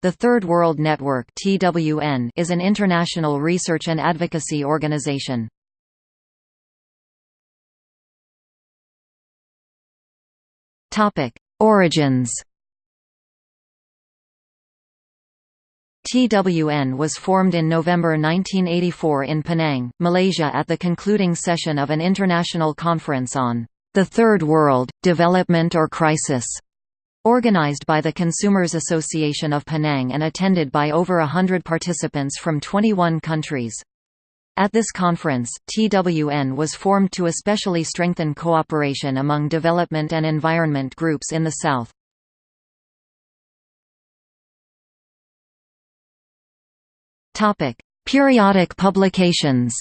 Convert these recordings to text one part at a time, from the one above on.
The Third World Network (TWN) is an international research and advocacy organization. Topic: Origins. TWN was formed in November 1984 in Penang, Malaysia at the concluding session of an international conference on the Third World, Development or Crisis, Organized by the Consumers Association of Penang and attended by over a hundred participants from 21 countries. At this conference, TWN was formed to especially strengthen cooperation among development and environment groups in the South. Periodic publications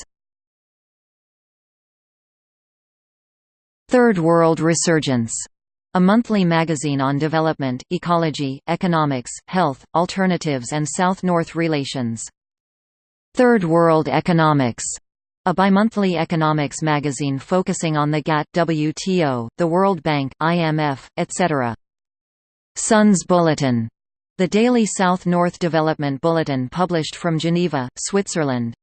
Third World Resurgence a monthly magazine on development, ecology, economics, health, alternatives and South-North relations. Third World Economics, a bimonthly economics magazine focusing on the GATT WTO, the World Bank, IMF, etc. SUNS Bulletin, the daily South-North Development Bulletin published from Geneva, Switzerland.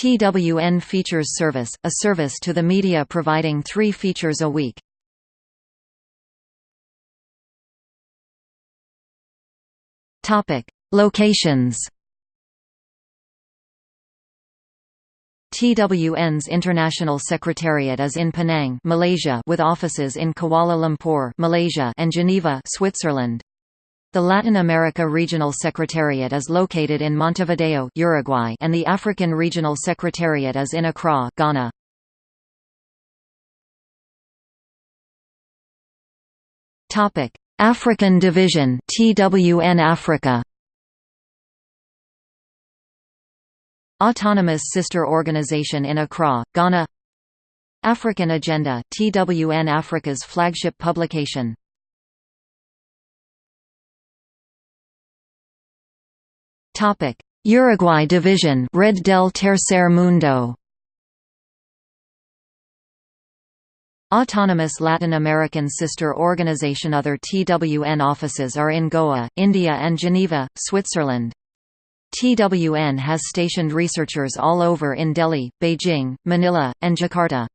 TWN Features Service, a service to the media providing three features a week. Topic: Locations. TWN's international secretariat is in Penang, Malaysia, with offices in Kuala Lumpur, Malaysia, and Geneva, Switzerland. The Latin America Regional Secretariat is located in Montevideo, Uruguay, and the African Regional Secretariat is in Accra, Ghana. Topic: African Division TWN Africa. Autonomous sister organization in Accra, Ghana. African Agenda TWN Africa's flagship publication. Topic. Uruguay Division Red del Tercer Mundo Autonomous Latin American sister organization Other TWN offices are in Goa, India and Geneva, Switzerland. TWN has stationed researchers all over in Delhi, Beijing, Manila, and Jakarta.